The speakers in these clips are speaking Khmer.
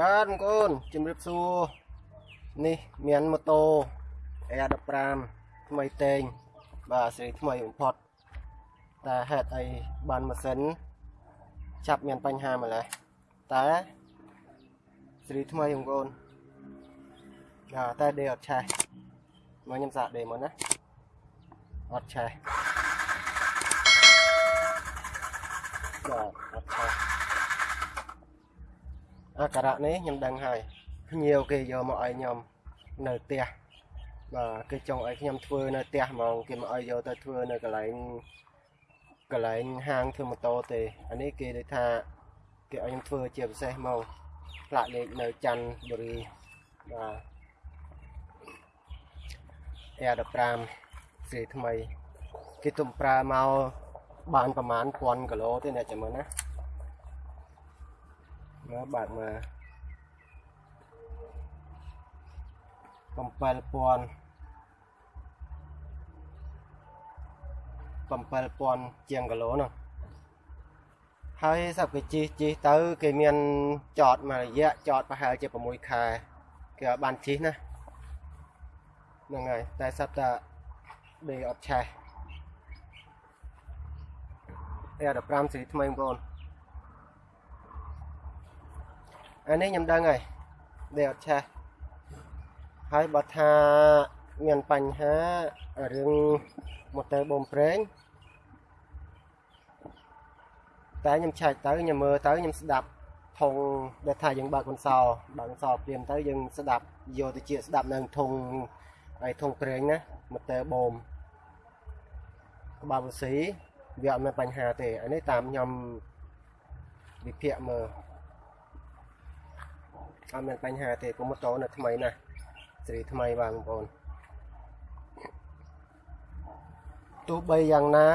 បាទបងប្អូនជំរាបសួរនេះមានម៉ូតូ Air 15 ថ្មីតេងបាទសេរីថ្មីបំផុតតែហេតុអីបានម៉ាស៊ីនចាប់មានបញ្ហាម្ល៉េះតែសេរីថ្មីបងប្អូនបាទតែដេអត់ឆេះមកខ្ញុំសាកដេមកណាអត់ឆេះបាទអត់ឆេះ អាការៈនេះខ្ញុំដឹងហើយភ្ញៀវគេយកមកឲ្យខ្ញុំនៅផ្ទះបាទគេចង់ឲ្យខ្ញុំធ្វើនៅផ្ទះហ្មងគេមកឲ្យយកទៅធ្វើនៅកន្លែងកន្លែងហាងធ្វើម៉ូតូទេអានេះគេដូចថាគេឲ្យខ្ញុំធ្វើជាពិសេសមកផ្លាកលេខនៅច័ន្ទបុរីបាទ Air 15 សេរីថ្មី គេទុំប្រើមកបានប្រហែល1000គីឡូទេអ្នកចាំមើលណា មើលបាទមើល7000 7000ជាងគីឡូនោះហើយសັບគេជីជីទៅ គេមានចតមួយរយៈចតប្រហែលជា6ខែគេឲ្យបានជីណាហ្នឹងហើយតែសັບតាដេអត់ឆេះ Air 15 សេរីថ្មីបងប្អូន អានេះខ្ញុំដឹងហើយដែលអត់ឆេះហើយបើថាមានបញ្ហារឿងម៉ូទ័របូមប្រេងតែខ្ញុំឆែកទៅខ្ញុំមើលទៅខ្ញុំស្ដាប់ធុងដែលថាយើងបើកកន្សោបើកកន្សោព្រាមទៅយើងស្ដាប់យកទៅជាស្ដាប់នៅធុងហើយធុងប្រេងណាម៉ូទ័របូមក្បាលវស៊ីវាអត់មានបញ្ហាទេអានេះតាមខ្ញុំវិភាគមើល អត់មានបញ្ហាទេព្រោះម៉ូតូនៅថ្មីណាស់សេរីថ្មីបាទបងប្អូនទោះបីយ៉ាងណា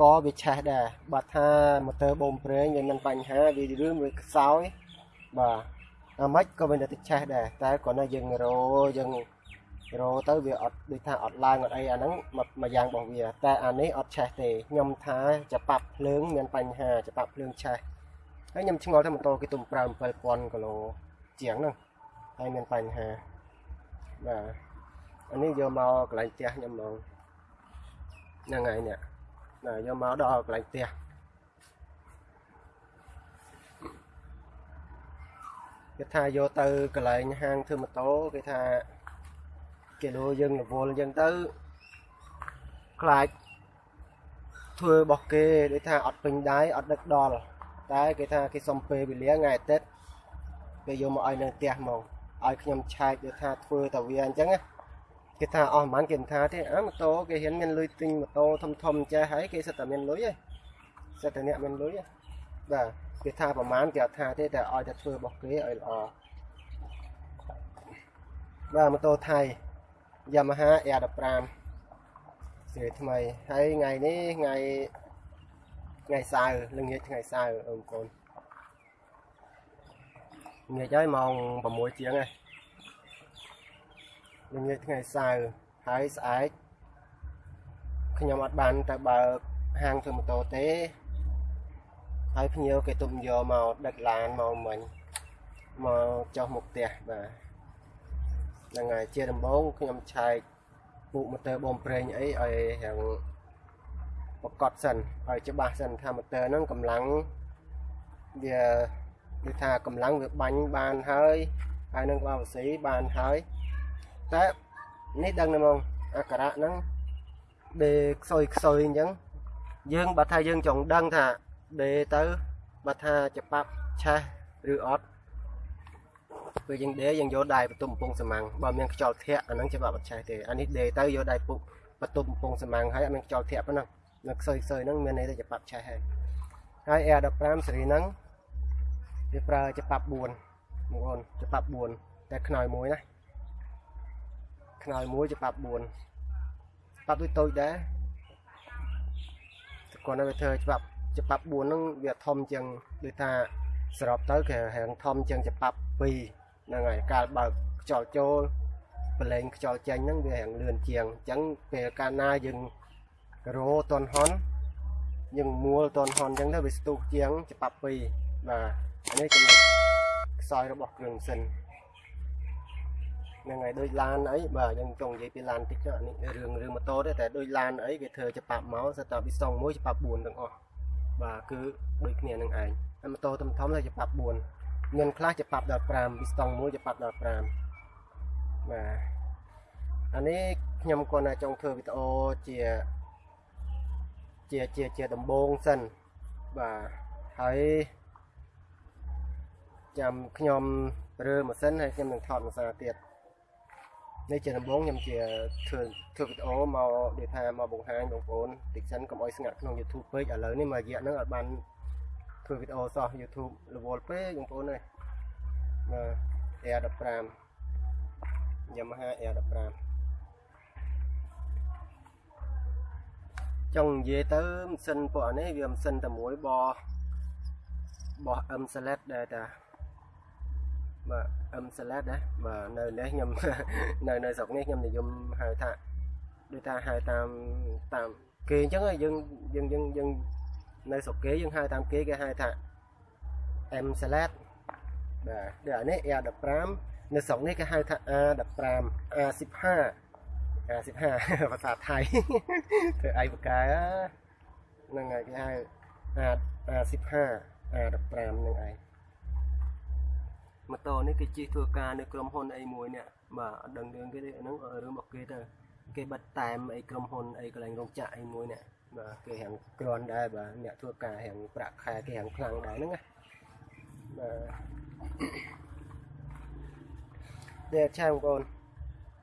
ក៏វាឆេះដែរបើថាម៉ូទ័របូមប្រេងវាមានបញ្ហាវារឿងវាខ្សោយបាទអាម៉េចក៏វានៅតែឆេះដែរតែគ្រាន់តែយើងរោយើងរោទៅវាអត់ដូចថាអត់ឡើងអត់អីអាហ្នឹងមួយយ៉ាងរបស់វា តែអានេះអត់ឆេះទេខ្ញុំថាច្បាប់ភ្លើងមានបញ្ហាច្បាប់ភ្លើងឆេះហើយខ្ញុំឆ្ងល់ថាម៉ូតូគេទុំប្រើ7000គីឡូ ជាងហ្នឹងហើយមានបញ្ហាបាទអានេះយកមកកន្លែងផ្ទះខ្ញុំមកហ្នឹងហើយនេះណាយកមកដល់កន្លែងផ្ទះគេថាយកទៅកន្លែងហាងធ្វើម៉ូតូគេថាគេលោយើងរវល់អញ្ចឹងទៅខ្លាចធ្វើរបស់គេដូចថាអត់ពេញដៃអត់ដឹកដល់តែគេថាគេសុំពេលវេលាថ្ងៃអាទិត្យ គេយកមកឲ្យនៅផ្ទះមកឲ្យខ្ញុំឆែកយកថាធ្វើតាវាអញ្ចឹងណាគេថាអស់ប្រហែលគេមិនថាទេអើម៉ូតូគេហ៊ានមានលុយទិញម៉ូតូធំធំចេះហើយគេសិតតែមានលុយហ៎សិតតែអ្នកមានលុយហ៎បាទគេថាប្រហែលគេអត់ថាទេតែឲ្យតែធ្វើរបស់គេឲ្យល្អបាទម៉ូតូថៃ Yamaha R15 សេរីថ្មីហើយថ្ងៃនេះថ្ងៃថ្ងៃសៅរ៍ល្ងាចថ្ងៃសៅរ៍បងប្អូន ងាយហើយម៉ោង6ជាងហើយល្ងាចថ្ងៃសៅរ៍ហើយស្អែកខ្ញុំអត់បានទៅបើកហាងធ្វើម៉ូតូទេហើយភ្ញៀវគេទុំយកមកដឹកឡានមកមិញមកចុះមុខផ្ទះបាទហ្នឹងហើយជាដំបូងខ្ញុំឆែកពូកម៉ូទ័របូមប្រេងអីឲ្យរាងប្រកបសិនឲ្យច្បាស់សិនថាម៉ូទ័រហ្នឹងកម្លាំងវា គឺថាកម្លាំងវាបាញ់បានហើយហើយនឹងក្បាលវស៊ីបានហើយតែនេះដឹងណាហ្មងអាការៈហ្នឹងដេខ្សុយខ្សុយអញ្ចឹងយើងបើថាយើងចង់ដឹងថាដេទៅបើថាច្បាប់ឆេះឬអត់ពេលយើងដេយើងយកដៃបន្ទុំកំពង់សម៉ាំងបើមានខ្យល់ធាក់អាហ្នឹងច្បាប់អត់ឆេះទេអានេះដេទៅយកដៃពុកបន្ទុំកំពង់សម៉ាំងហើយអត់មានខ្យល់ធាក់ប៉ុណ្ណឹងនៅខ្សុយខ្សុយហ្នឹងមានន័យថាច្បាប់ឆេះហើយហើយ Air15 សេរីហ្នឹង វាប្រើច្បាប់4បងប្អូនច្បាប់4តែខ្នើយមួយណាខ្នើយមួយច្បាប់4ច្បាប់ដូចតូចដែរគាត់នៅវាធ្វើច្បាប់ច្បាប់4ហ្នឹងវាធំជាងដូចថាសរុបទៅគេហាងធំជាងច្បាប់2ហ្នឹងហើយកាលបើកខ្យល់ចូលប្រឡែងខ្យល់ចេញហ្នឹងវាហាងលឿនជាងអញ្ចឹងពេលកាលណាយើងរោតនហុនយើងមួលតនហុនអញ្ចឹងទៅវាស្ទុះជាងច្បាប់2 បាទអានេះចំណុចខ្សសោយរបស់គ្រឿងម៉ាស៊ីនហ្នឹងហើយដូចឡានអីបាទយើងចង់និយាយពីឡានតិចណានេះរឿងរឿងម៉ូតូទេតែដូចឡានអីគេធ្វើច្បាប់មកសិតតែពីសង1ច្បាប់4ទាំងអស់បាទគឺដូចគ្នានឹងឯងហើយម៉ូតូធំធំទៅច្បាប់4មានខ្លះច្បាប់15ពីស្តង់1ច្បាប់15បាទអានេះខ្ញុំគាត់តែចង់ធ្វើវីដេអូជាជាជាជាដំបូងសិនបាទហើយ ចាំខ្ញុំរើម៉ាស៊ីនហើយខ្ញុំនឹងថតភាសាទៀតនេះជាដំបូងខ្ញុំជាធ្វើធ្វើវីដេអូមកនិយាយថាមកបង្ហាញបងប្អូនតិចសិនកុំឲ្យស្ងាត់ក្នុង YouTube ពេកឥឡូវនេះមករយៈហ្នឹងអត់បានធ្វើវីដេអូសោះ YouTube រវល់ពេកបងប្អូនអើយបាទ Air 15 Yamaha Air 15ចង់និយាយទៅម៉ាស៊ីនពួកនេះវាម៉ាស៊ីនតែមួយបោះបោះ M select ដែរតា បាទ M select ណាបាទនៅនេះខ្ញុំនៅនៅស្រុកនេះខ្ញុំនិយមហៅថាដូចថាហៅតាមតាមគេអញ្ចឹងយើងយើងយើងយើងនៅស្រុកគេយើងហៅតាមគេគេហៅថា M select បាទដូចអានេះ R15 នៅស្រុកនេះគេហៅថា A15 A15 55ភាសាថៃធ្វើអីបកែហ្នឹងហើយគេហៅអា15 A15 ហ្នឹងឯង ម៉ូតូនេះគេជិះធ្វើការនៅក្រុមហ៊ុនអីមួយនេះបាទអត់ដឹងរឿងគេទេហ្នឹងរឿងរបស់គេទៅគេបិទតែមអីក្រុមហ៊ុនអីកន្លែងរោងចក្រអីមួយនេះបាទគេហាំងក្រាន់ដែរបាទអ្នកធ្វើការហាំងប្រាក់ខែគេហាំងខ្លាំងដែរហ្នឹងណាបាទនេះឆាបងប្អូន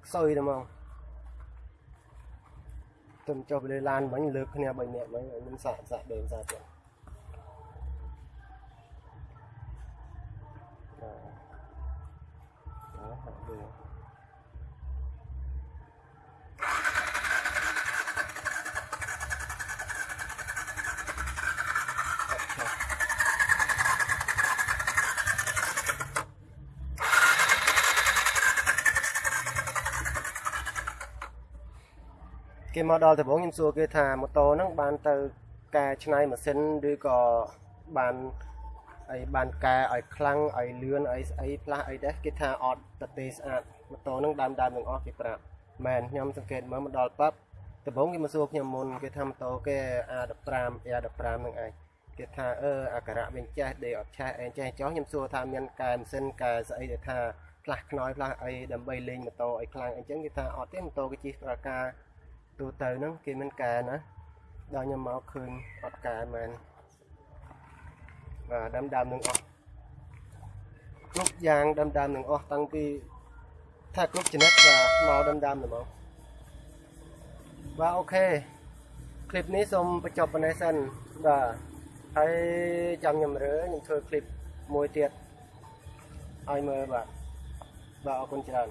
ខ្សុយតែហ្មងទៅចុះទៅលើឡានមិញលើកគ្នា3នាក់មិញឲ្យខ្ញុំសាក់សាក់ដេញសាក់ទៀ តបាទហាក់ដូចគេមកដល់ដំបូងខ្ញុំសួរគេថាម៉ូតូហ្នឹងបានទៅកែច្នៃម៉ាស៊ីនឬក៏បាន អីបានកែឲ្យខ្លាំងឲ្យលឿនឲ្យស្អីផ្លាស់អីដែរគេថាអត់តទេស្អាតម៉ូតូហ្នឹងដើមដើមទាំងអស់គេប្រាប់មែនខ្ញុំសង្កេតមើលមកដល់ប៉ាប់ដំបូងគេមកសួរខ្ញុំមុនគេថាម៉ូតូគេ A15 A15 ហ្នឹងឯងគេថាអឺអាការៈវិញចេះដេអត់ឆេះអីចេះចោះខ្ញុំសួរថាមានកែម៉ាស៊ីនកែស្អីដែលថាផ្លាស់ខ្នើយផ្លាស់អីដើម្បីលេងម៉ូតូឲ្យខ្លាំងអីចឹងគេថាអត់ទេម៉ូតូគេជិះប្រការទូទៅហ្នឹងគេមិនកែណាដល់ខ្ញុំមកឃើញអត់កែមែនបាទ ដើមដើមនឹងអស់គ្រប់យ៉ាងដើមដើមនឹងអស់តាំងពីថាគ្រប់ចំណិតបាទមកដើមដើមទៅមកបាទអូខេคลิปនេះសូមបញ្ចប់ប៉ុណ្ណេះសិនបាទហើយចាំខ្ញុំរើខ្ញុំធ្វើคลิปមួយទៀតឲ្យមើលបាទបាទអរគុណច្រើន